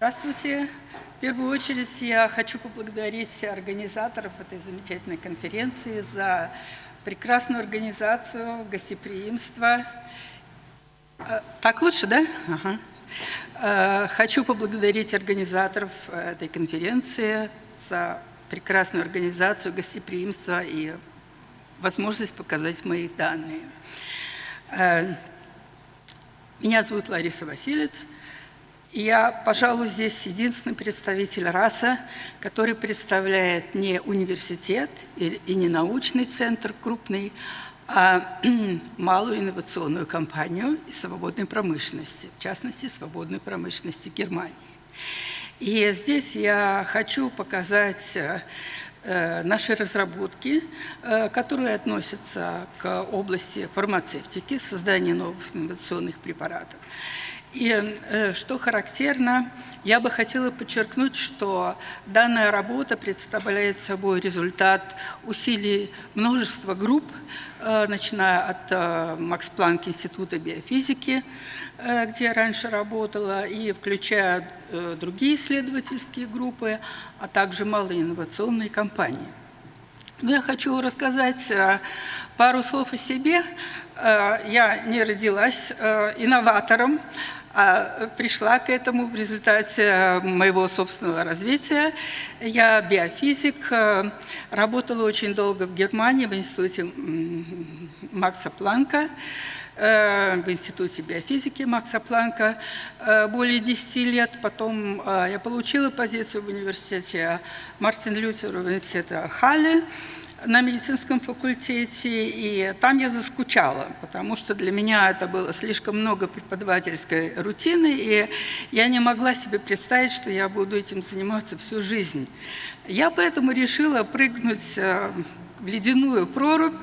Здравствуйте. В первую очередь я хочу поблагодарить организаторов этой замечательной конференции за прекрасную организацию, гостеприимство. Э, так лучше, да? Ага. Э, хочу поблагодарить организаторов этой конференции за прекрасную организацию, гостеприимство и возможность показать мои данные. Э, меня зовут Лариса Василец. Я, пожалуй, здесь единственный представитель РАСа, который представляет не университет и не научный центр крупный, а малую инновационную компанию из свободной промышленности, в частности, свободной промышленности Германии. И здесь я хочу показать э, наши разработки, э, которые относятся к области фармацевтики, создания новых инновационных препаратов. И э, что характерно, я бы хотела подчеркнуть, что данная работа представляет собой результат усилий множества групп, э, начиная от э, Макс Планк Института биофизики, где я раньше работала, и включая другие исследовательские группы, а также малые инновационные компании. Но я хочу рассказать пару слов о себе. Я не родилась инноватором, а пришла к этому в результате э, моего собственного развития. Я биофизик, э, работала очень долго в Германии в институте Макса Планка, в Институте биофизики Макса Планка более 10 лет. Потом я получила позицию в университете Мартин Лютер, в университете Халле на медицинском факультете, и там я заскучала, потому что для меня это было слишком много преподавательской рутины, и я не могла себе представить, что я буду этим заниматься всю жизнь. Я поэтому решила прыгнуть э, в ледяную прорубь,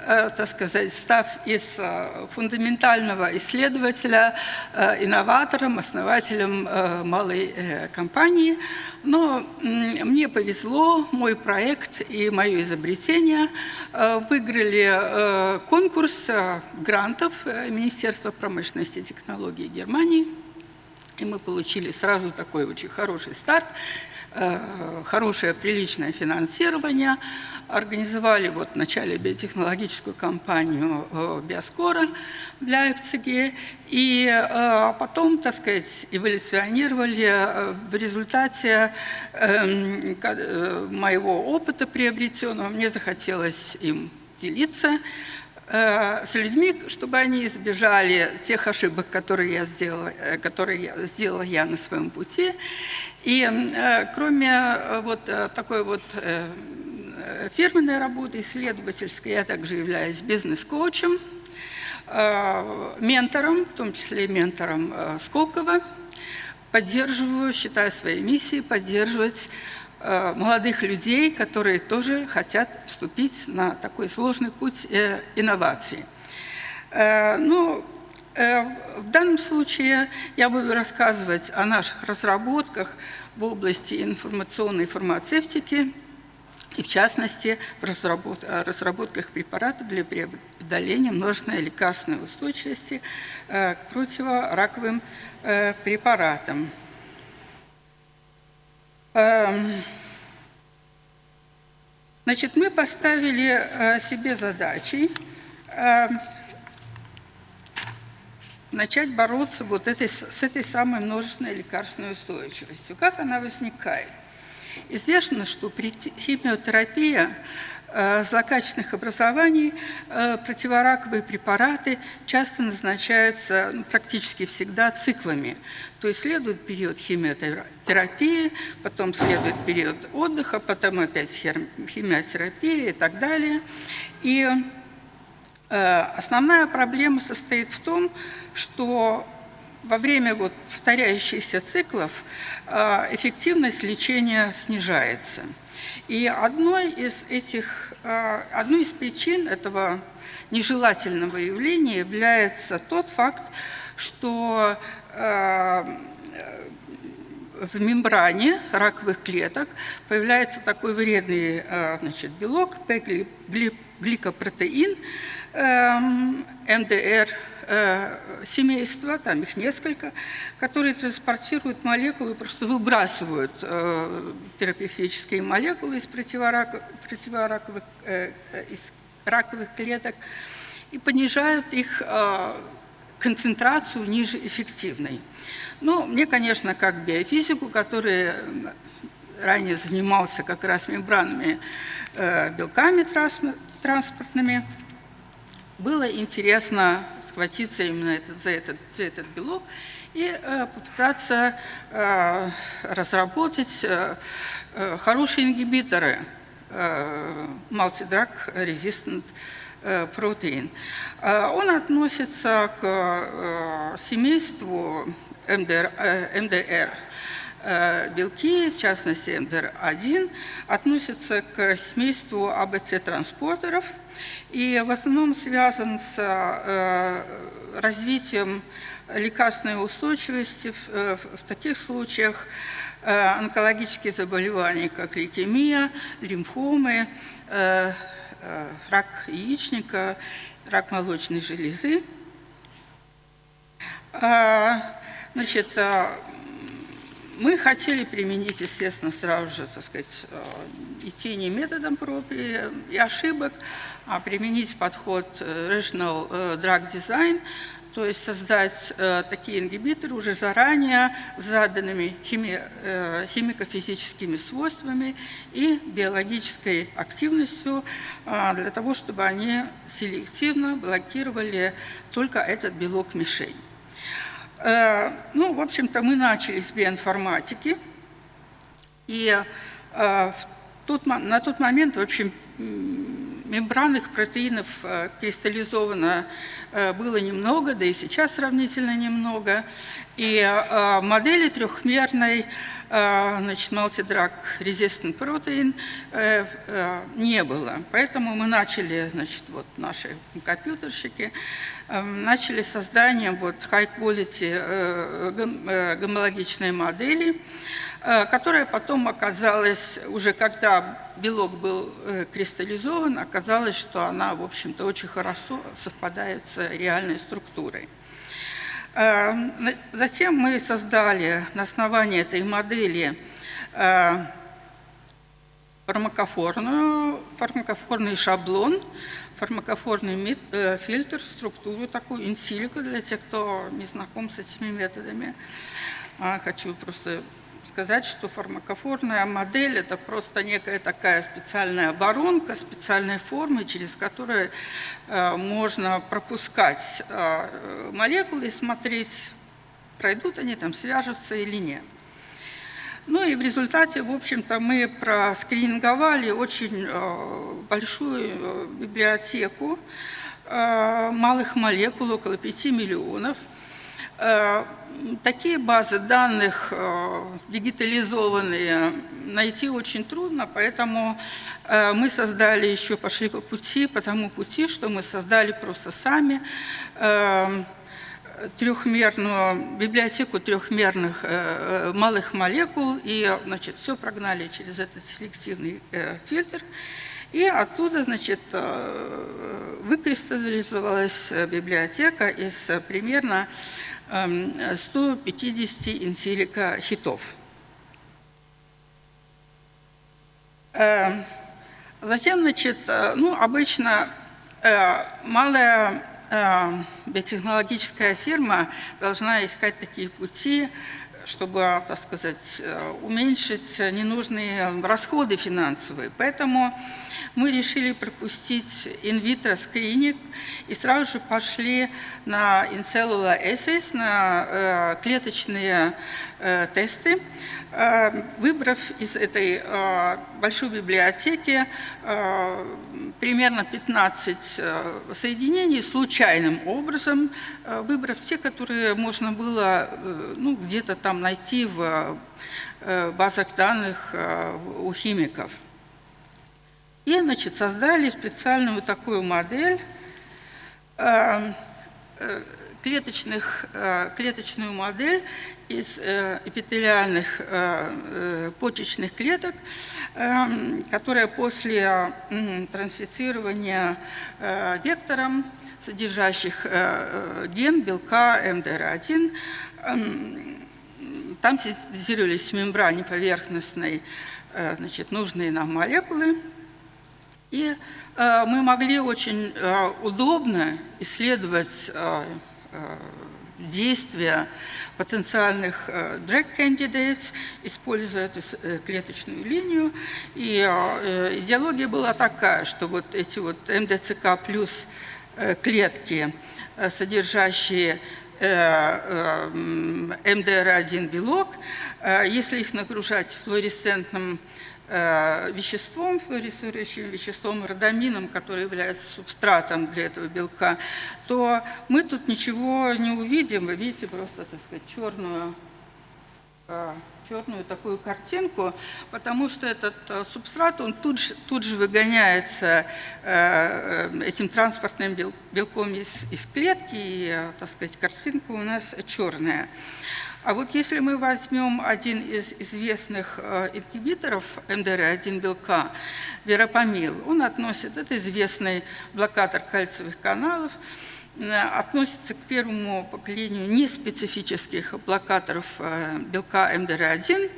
э, так сказать, став из э, фундаментального исследователя э, инноватором, основателем малой компании. Но мне повезло, мой проект и мое изобретение выиграли конкурс грантов Министерства промышленности и технологий Германии. И мы получили сразу такой очень хороший старт. Э, хорошее, приличное финансирование, организовали вот в начале биотехнологическую компанию э, Биоскора в Лейпциге, и э, потом, так сказать, эволюционировали в результате эм, моего опыта приобретенного. Мне захотелось им делиться с людьми, чтобы они избежали тех ошибок, которые я сделала, которые я сделала я на своем пути. И э, кроме э, вот э, такой вот фирменной работы, исследовательской, я также являюсь бизнес-коучем, ментором, в том числе ментором Сколково. Поддерживаю, считаю своей миссией поддерживать молодых людей, которые тоже хотят вступить на такой сложный путь инноваций. Ну, Э, в данном случае я буду рассказывать о наших разработках в области информационной фармацевтики, и в частности в разработках препаратов для преодоления множественной лекарственной устойчивости э, к противораковым э, препаратам. Эм, значит, мы поставили себе задачей эм, начать бороться вот этой, с этой самой множественной лекарственной устойчивостью. Как она возникает? Известно, что при химиотерапии э, злокачественных образований э, противораковые препараты часто назначаются ну, практически всегда циклами. То есть следует период химиотерапии, потом следует период отдыха, потом опять химиотерапия и так далее. И Э, основная проблема состоит в том, что во время вот повторяющихся циклов э, эффективность лечения снижается. И одной из, этих, э, одной из причин этого нежелательного явления является тот факт, что в мембране раковых клеток появляется такой вредный значит, белок, гликопротеин, МДР, семейства, там их несколько, которые транспортируют молекулы, просто выбрасывают терапевтические молекулы из противораковых, противораковых, из раковых клеток и понижают их концентрацию ниже эффективной. Ну, мне, конечно, как биофизику, который ранее занимался как раз мембранными э, белками транспортными, было интересно схватиться именно этот, за, этот, за этот белок и э, попытаться э, разработать э, хорошие ингибиторы multidrug resistant протеин. Он относится к семейству МДР, МДР белки, в частности МДР1, относятся к семейству АБЦ-транспортеров и в основном связан с развитием лекарственной устойчивости в, в таких случаях онкологические заболевания, как лейкемия, лимфомы, Э, рак яичника, рак молочной железы. А, значит, а, мы хотели применить, естественно, сразу же, так сказать, э, идти не методом проб и, ошибок, а применить подход э, Rational Drug Design, то есть создать э, такие ингибиторы уже заранее с заданными хими, э, химико-физическими свойствами и биологической активностью э, для того, чтобы они селективно блокировали только этот белок-мишень. Э, ну, в общем-то, мы начали с биоинформатики, и э, в тот, на тот момент, в общем, мембранных протеинов э, кристаллизовано было немного, да и сейчас сравнительно немного. И модели трехмерной значит, multidrug resistant protein не было. Поэтому мы начали, значит, вот наши компьютерщики, начали созданием вот high quality гомологичной модели, Э, которая потом оказалась, уже когда белок был э, кристаллизован, оказалось, что она, в общем-то, очень хорошо совпадает с реальной структурой. Э, затем мы создали на основании этой модели фармакофорную, фармакофорный шаблон, фармакофорный фильтр, структуру такую, инсилику для тех, кто не знаком с этими методами. А, хочу просто сказать, что фармакофорная модель – это просто некая такая специальная воронка, специальной формы, через которую э, можно пропускать э, молекулы и смотреть, пройдут они там, свяжутся или нет. Ну и в результате, в общем-то, мы проскрининговали очень э, большую библиотеку малых молекул, около 5 миллионов – такие базы данных э, дигитализованные найти очень трудно, поэтому э, мы создали еще, пошли по пути, по тому пути, что мы создали просто сами трехмерную библиотеку трехмерных малых молекул и значит, все прогнали через этот селективный фильтр. И оттуда значит, выкристаллизовалась библиотека из примерно 150 эм, инсилика хитов. Эм, затем, значит, э, ну, обычно э, малая э, биотехнологическая фирма должна искать такие пути, чтобы, так сказать, уменьшить ненужные расходы финансовые. Поэтому мы решили пропустить инвитро скрининг и сразу же пошли на incellular assays, на э, клеточные э, тесты, э, выбрав из этой э, большой библиотеки э, примерно 15 э, соединений случайным образом, э, выбрав те, которые можно было э, ну, где-то там найти в э, базах данных э, у химиков. И значит, создали специальную такую модель, э, э, клеточных, клеточную модель из эпителиальных почечных клеток, которая после трансфицирования вектором, содержащих ген белка МДР1, эм, там синтезировались в мембране поверхностной значит, нужные нам молекулы, и э, мы могли очень э, удобно исследовать э, действия потенциальных drug candidates, используя эту клеточную линию. И идеология была такая, что вот эти вот МДЦК плюс клетки, содержащие МДР1 белок, если их нагружать флуоресцентным Э, веществом, флуоресцирующим веществом, родамином, который является субстратом для этого белка, то мы тут ничего не увидим. Вы видите просто, так сказать, черную, э, черную такую картинку, потому что этот э, субстрат, он тут же, тут же выгоняется этим транспортным белком из, из клетки, и, так сказать, картинка у нас черная. А вот если мы возьмем один из известных э, ингибиторов МДР1 белка, веропамил, он относит, это известный блокатор кальциевых каналов, э, относится к первому поколению неспецифических блокаторов э, белка МДР1,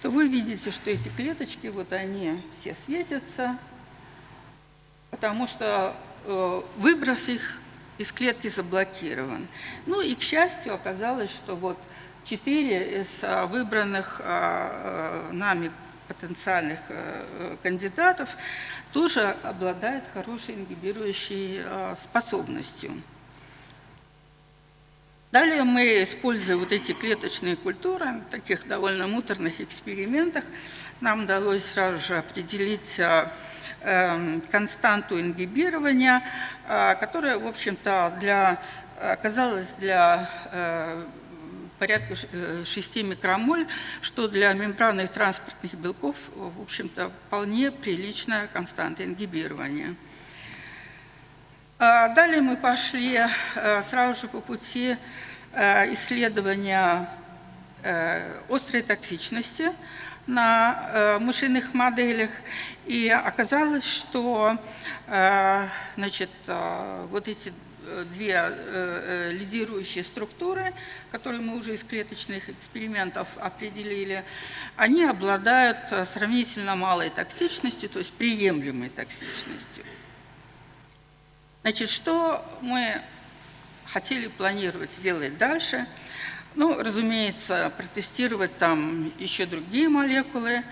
то вы видите, что эти клеточки, вот они все светятся, потому что выброс их из клетки заблокирован. Ну и, к счастью, оказалось, что вот четыре из а, выбранных а, а, нами потенциальных кандидатов тоже обладают хорошей ингибирующей способностью. Далее мы, используя вот эти клеточные культуры, в таких довольно муторных экспериментах, нам удалось сразу же определить эм, константу ингибирования, которая, в общем-то, для, оказалась для э, порядка 6 э, микромоль, что для мембранных транспортных белков, в общем-то, вполне приличная константа ингибирования. А далее мы пошли э, сразу же по пути э, исследования острой токсичности на мышиных моделях. И оказалось, что значит, вот эти две э, э, лидирующие структуры, которые мы уже из клеточных экспериментов определили, они обладают э, сравнительно малой токсичностью, то есть приемлемой токсичностью. Значит, что мы хотели планировать сделать дальше? Ну, разумеется, протестировать там еще другие молекулы,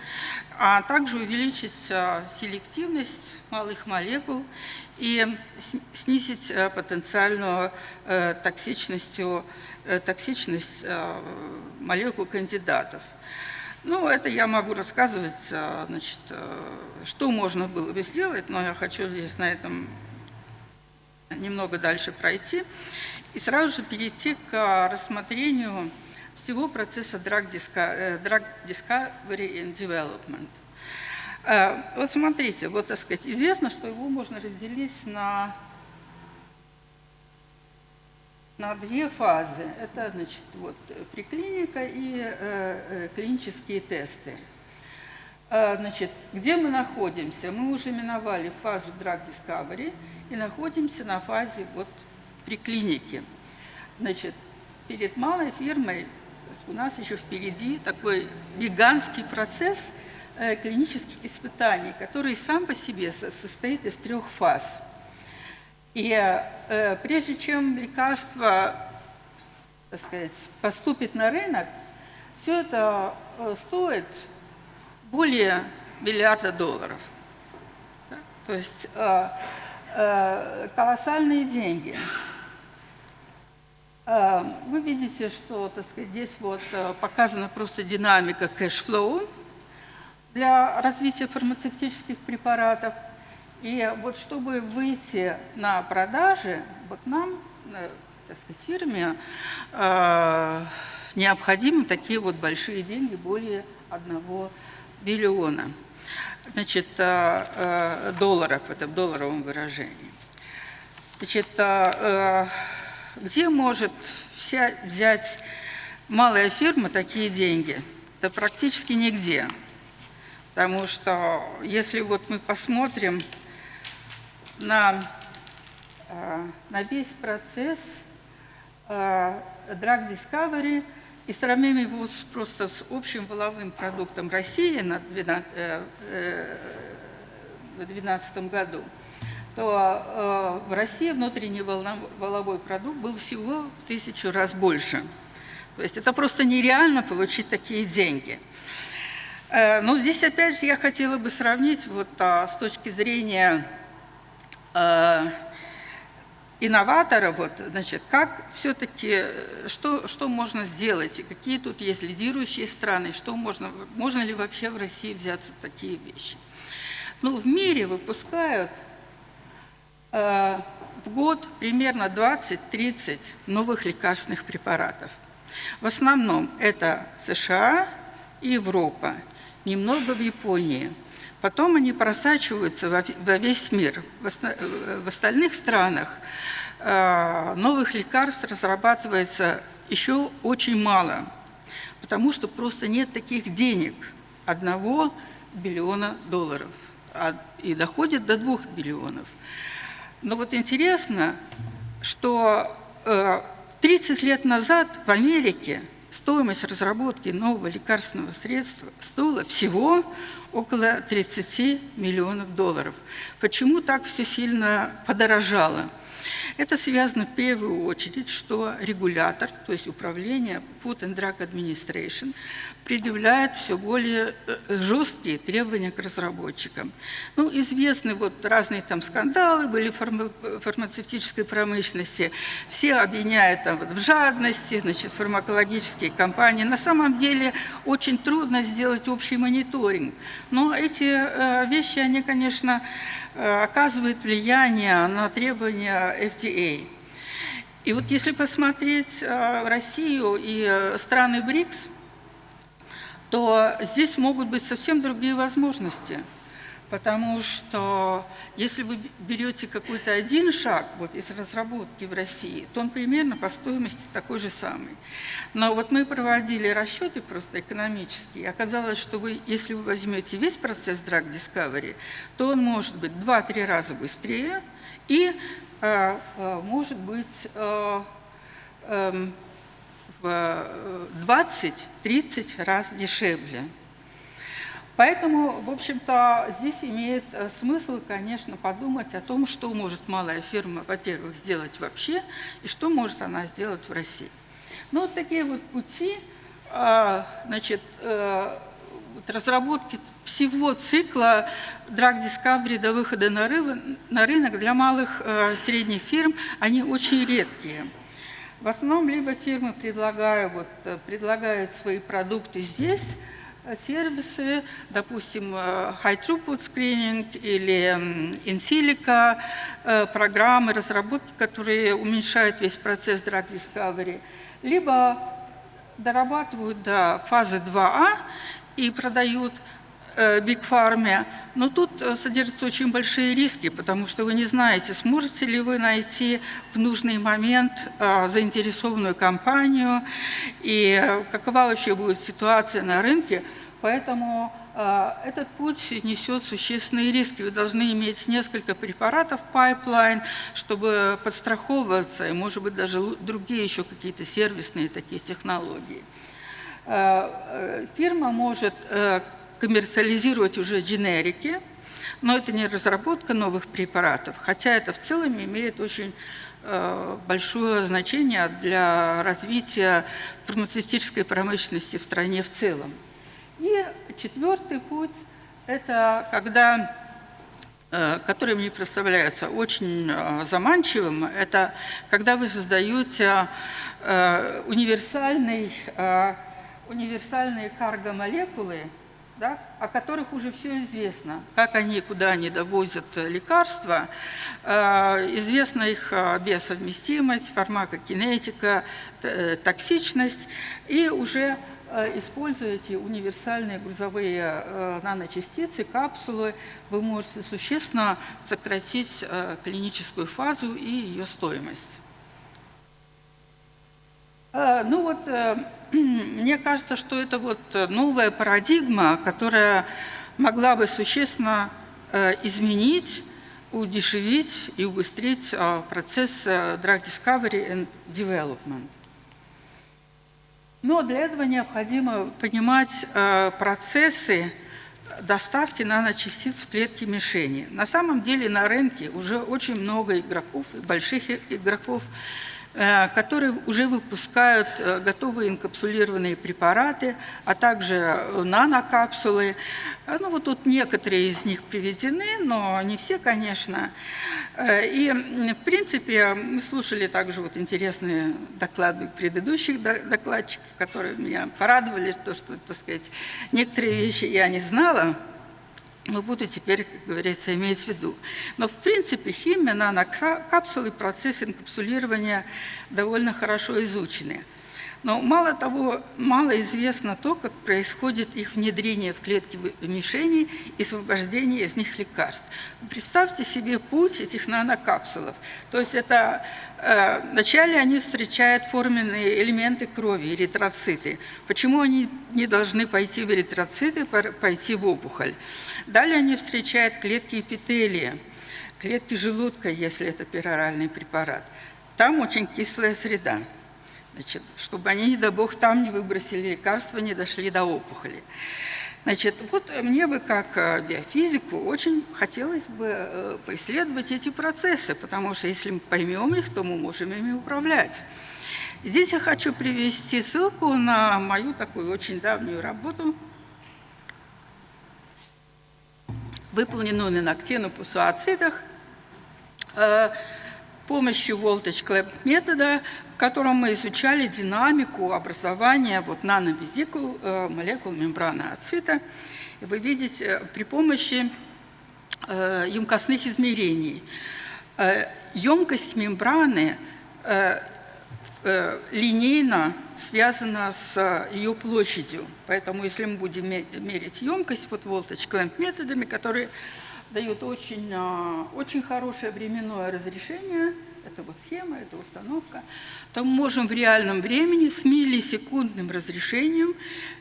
а также увеличить селективность малых молекул и снизить э, потенциальную э, э, токсичность молекул кандидатов. Ну, это я могу рассказывать, значит, что можно было бы сделать, но я хочу здесь на этом немного дальше пройти и сразу же перейти к рассмотрению всего процесса drug discovery and development. Э, вот смотрите, вот так сказать, известно, что его можно разделить на, на две фазы. Это, значит, вот приклиника и э, э, клинические тесты. Э, значит, где мы находимся? Мы уже миновали фазу Drug Discovery и находимся на фазе вот приклиники. Значит, перед малой фирмой у нас еще впереди такой гигантский процесс – Э, клинических испытаний, который сам по себе состоит из трех фаз. И э, прежде чем лекарство так сказать, поступит на рынок, все это э, стоит более миллиарда долларов. То есть колоссальные деньги. Вы видите, что так сказать, здесь вот показана просто динамика cash flow для развития фармацевтических препаратов. И вот чтобы выйти на продажи, вот нам, э, так сказать, фирме, э, необходимы такие вот большие деньги, более одного биллиона значит, э, э, долларов, это в долларовом выражении. Значит, э, где может вся взять малая фирма такие деньги? Да практически нигде. Потому что если вот мы посмотрим на, на весь процесс Drug Discovery и сравним его просто с общим воловым продуктом России на 2012 э, году, то в России внутренний воловой продукт был всего в тысячу раз больше. То есть это просто нереально получить такие деньги. Но здесь опять же я хотела бы сравнить вот а, с точки зрения Э, инноватора, вот, значит, как все-таки, что, что можно сделать, и какие тут есть лидирующие страны, что можно, можно ли вообще в России взяться такие вещи. Ну, в мире выпускают э, в год примерно 20-30 новых лекарственных препаратов. В основном это США и Европа, немного в Японии – Потом они просачиваются во весь мир. В остальных странах э, новых лекарств разрабатывается еще очень мало, потому что просто нет таких денег, одного биллиона долларов, а, и доходит до двух биллионов. Но вот интересно, что 30 э, лет назад в Америке стоимость разработки нового лекарственного средства стоила всего около 30 миллионов долларов. Почему так все сильно подорожало? Это связано в первую очередь, что регулятор, то есть управление Food and Drug Administration, предъявляет все более э, жесткие требования к разработчикам. Ну, известны вот разные там скандалы были в фармацевтической промышленности, все обвиняют там вот в жадности, значит, фармакологические компании. На самом деле очень трудно сделать общий мониторинг, но эти э, вещи, они, конечно, э, оказывают влияние на требования FDA. И вот если посмотреть Россию и страны БРИКС, то здесь могут быть совсем другие возможности. Потому что если вы берете какой-то один шаг вот из разработки в России, то он примерно по стоимости такой же самый. Но вот мы проводили расчеты просто экономические, и оказалось, что вы, если вы возьмете весь процесс Drug Discovery, то он может быть 2-3 раза быстрее и э, э, может быть э, э, в 20-30 э, раз дешевле. Поэтому, в общем-то, здесь имеет э, смысл, конечно, подумать о том, что может малая фирма, во-первых, сделать вообще, и что может она сделать в России. Ну, вот такие вот пути, а, значит, э, разработки всего цикла Drug Discovery до выхода на рынок для малых и средних фирм, они очень редкие. В основном либо фирмы предлагают, вот, э, предлагают свои продукты здесь, э, сервисы, допустим, э, High Throughput Screening или in silico программы разработки, которые уменьшают весь процесс Drug Discovery, либо дорабатывают до фазы 2А и продают Big Pharma, но тут э, содержатся очень большие риски, потому что вы не знаете, сможете ли вы найти в нужный момент э, заинтересованную компанию и э, какова вообще будет ситуация на рынке. Поэтому этот путь несет существенные риски. Вы должны иметь несколько препаратов pipeline, чтобы подстраховываться, и, может быть, даже другие еще какие-то сервисные такие технологии. Фирма может коммерциализировать уже дженерики, но это не разработка новых препаратов, хотя это в целом имеет очень э, большое значение для развития фармацевтической промышленности в стране в целом. И четвертый путь – это когда, э, который мне представляется очень э, заманчивым, это когда вы создаете универсальный, универсальные каргомолекулы, да, о которых уже все известно, как они, куда они довозят лекарства, э, известна их э, биосовместимость, фармакокинетика, э, токсичность, и уже используя эти универсальные грузовые наночастицы, капсулы, вы можете существенно сократить клиническую фазу и ее стоимость. Ну вот, мне кажется, что это вот новая парадигма, которая могла бы существенно изменить удешевить и убыстрить процесс э, drug discovery and development. Но для этого необходимо понимать э, процессы доставки наночастиц в клетки мишени. На самом деле на рынке уже очень много игроков, больших игроков, Э, которые уже выпускают э, готовые инкапсулированные препараты, а также э, нанокапсулы. Ну вот тут некоторые из них приведены, но не все, конечно. И, в принципе, мы слушали также вот интересные доклады предыдущих докладчиков, которые меня порадовали, то, что, так сказать, некоторые вещи я не знала, но буду теперь, как говорится, иметь в виду. Но в принципе химия, нанокапсулы, процесс инкапсулирования довольно хорошо изучены. Но мало того, мало известно то, как происходит их внедрение в клетки мишени и освобождение из них лекарств. Представьте себе путь этих нанокапсулов. То есть это вначале они встречают форменные элементы крови, эритроциты. Почему они не должны пойти в эритроциты, пойти в опухоль? Далее они встречают клетки эпителия, клетки желудка, если это пероральный препарат. Там очень кислая среда. Значит, чтобы они, не дай бог, там не выбросили лекарства, не дошли до опухоли. Значит, вот мне бы как э, биофизику очень хотелось бы э, поисследовать эти процессы, потому что если мы поймем их, то мы можем ими управлять. Здесь я хочу привести ссылку на мою такую очень давнюю работу – выполненную на ксенопусуацидах э, помощью voltage-clamp метода, в котором мы изучали динамику образования вот, нановизикул э, молекул мембраны ацита. Вы видите, э, при помощи емкостных измерений. Емкость мембраны Э, линейно связана с ее площадью. Поэтому если мы будем мерить емкость вот voltage-clamp методами, которые дают очень, а, очень хорошее временное разрешение, это вот схема, это установка, то мы можем в реальном времени с миллисекундным разрешением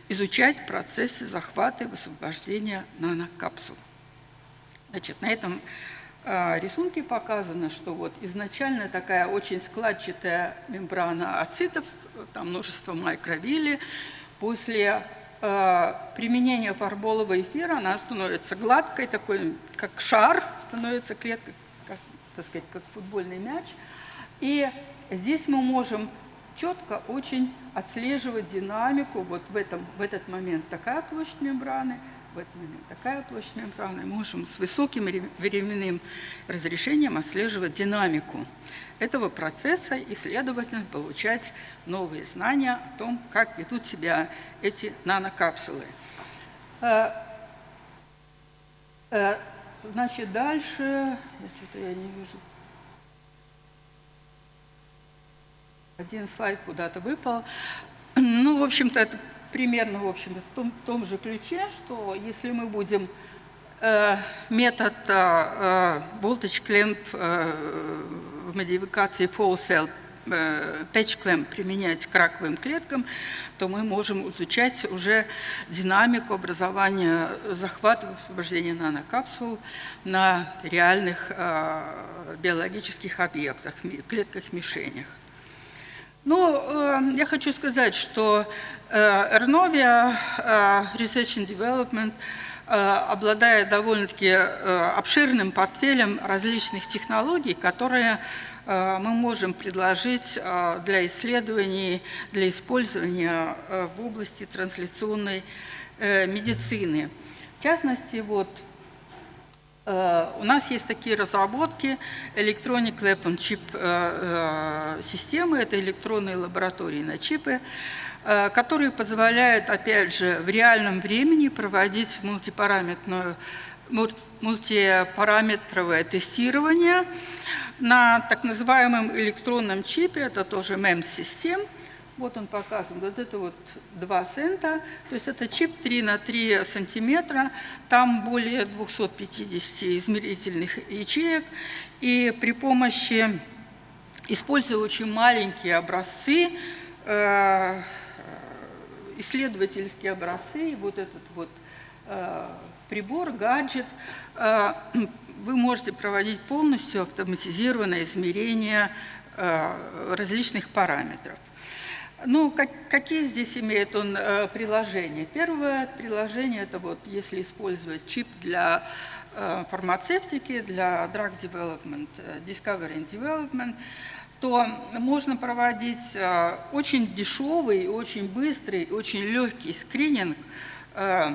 изучать процессы захвата и высвобождения нанокапсул. Значит, на этом а, рисунке показано, что вот изначально такая очень складчатая мембрана ацитов, там множество микровилли, после применения фарболового эфира она становится гладкой, такой, как шар, становится клетка, как, так сказать, как футбольный мяч. И здесь мы можем четко очень отслеживать динамику. Вот в, этом, в этот момент такая площадь мембраны – в этот момент такая площадь мембраны, можем с высоким временным разрешением отслеживать динамику этого процесса и, следовательно, получать новые знания о том, как ведут себя эти нанокапсулы. Э, э, значит, дальше, что-то я не вижу, один слайд куда-то выпал. Ну, в общем-то, это примерно, в общем в том, в том же ключе, что если мы будем э, метод э, э voltage clamp э, в модификации full cell э, patch clamp применять к раковым клеткам, то мы можем изучать уже динамику образования захвата освобождения нанокапсул на реальных э, биологических объектах, клетках-мишенях. Ну, э, я хочу сказать, что э, Ernovia э, Research and Development обладает довольно-таки обширным портфелем различных технологий, которые мы можем предложить для исследований, для использования в области трансляционной медицины. В частности, вот Э, у нас есть такие разработки Electronic Lab Chip э, э, системы, это электронные лаборатории на чипы, которые позволяют, опять же, в реальном времени проводить мультипараметрное, мультипараметровое тестирование на так называемом электронном чипе, это тоже MEMS-систем, вот он показан. Вот это вот 2 цента. То есть это чип 3 на 3 сантиметра. Там более 250 измерительных ячеек. И при помощи, используя очень маленькие образцы, э, исследовательские образцы, вот этот вот э, прибор, гаджет, э, вы можете проводить полностью автоматизированное измерение различных параметров. Ну, как, какие здесь имеет он э, приложения? Первое приложение – это вот если использовать чип для э, фармацевтики, для drug development, э, discovery and development, то можно проводить э, очень дешевый, очень быстрый, очень легкий скрининг э,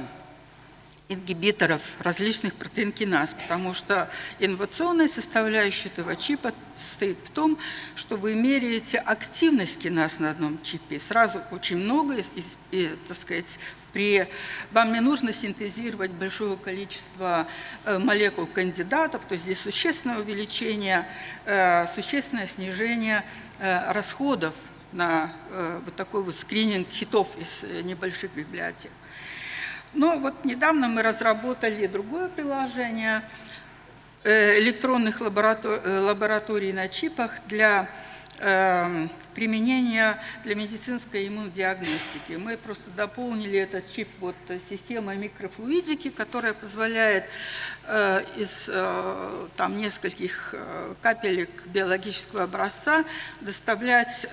ингибиторов различных протеинкиназ, потому что инновационная составляющая этого чипа состоит в том, что вы меряете активность киназ на одном чипе. Сразу очень много, и, и, так сказать, при, вам не нужно синтезировать большое количество э, молекул кандидатов, то есть здесь существенное увеличение, э, существенное снижение э, расходов на вот такой вот скрининг хитов из небольших библиотек. Но вот недавно мы разработали другое приложение э, электронных э, лабораторий на чипах для эм, применения для медицинской иммунодиагностики. Мы просто дополнили этот чип вот системой микрофлуидики, которая позволяет э, из там, нескольких капелек биологического образца доставлять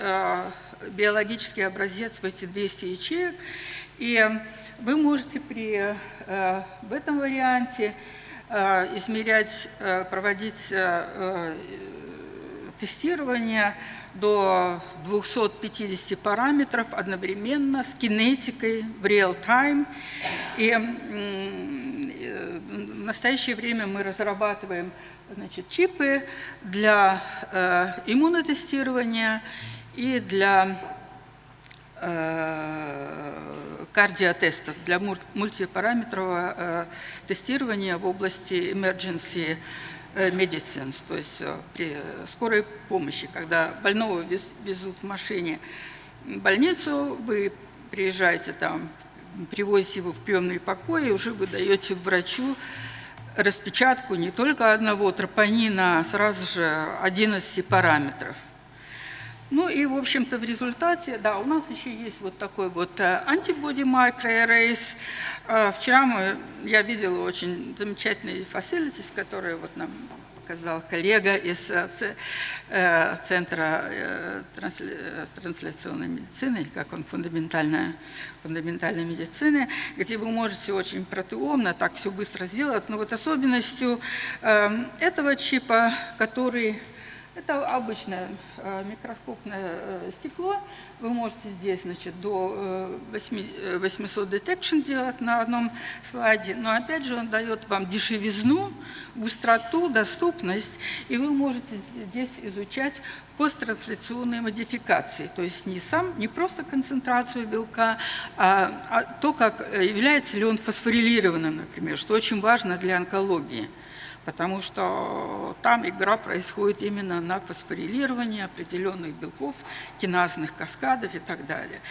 биологический образец в эти 200 ячеек. И вы можете при, э, в этом варианте э, измерять, э, проводить тестирование до 250 параметров одновременно с кинетикой в real-time. И в настоящее время мы разрабатываем значит, чипы для иммунотестирования и для кардиотестов для мультипараметрового э, тестирования в области emergency э, medicine, то есть э, при скорой помощи, когда больного везут в машине в больницу, вы приезжаете там, привозите его в приемный покой, и уже вы даете врачу распечатку не только одного тропонина, а сразу же 11 параметров. Ну и, в общем-то, в результате, да, у нас еще есть вот такой вот антибоди microarrays. Э, вчера мы, я видела очень замечательные facilities, которые вот нам показал коллега из э, э, Центра трансляционной медицины, как он, фундаментальная, фундаментальной медицины, где вы можете очень протеомно так все быстро сделать. Но вот особенностью этого чипа, который это обычное э, микроскопное э, стекло. Вы можете здесь значит, до 800 э, detection делать на одном слайде, но опять же он дает вам дешевизну, быстроту, доступность, и вы можете здесь изучать посттрансляционные модификации, то есть не, сам, не просто концентрацию белка, а, а то, как является ли он фосфорилированным, например, что очень важно для онкологии потому что там игра происходит именно на фосфорилировании определенных белков, киназных каскадов и так далее.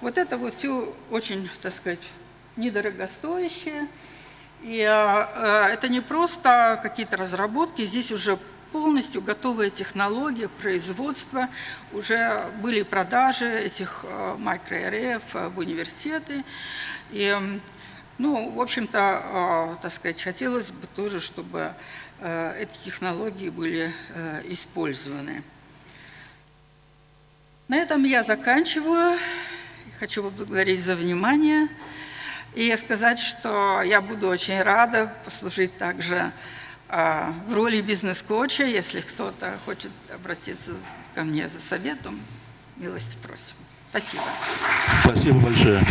Вот это вот все очень, так сказать, недорогостоящее. И э, это не просто какие-то разработки, здесь уже полностью готовая технология производства, уже были продажи этих э, микроареев в университеты. И ну, в общем-то, а, так сказать, хотелось бы тоже, чтобы э, эти технологии были э, использованы. На этом я заканчиваю. Хочу поблагодарить за внимание и сказать, что я буду очень рада послужить также а, в роли бизнес-коуча, если кто-то хочет обратиться ко мне за советом, милости просим. Спасибо. Спасибо большое.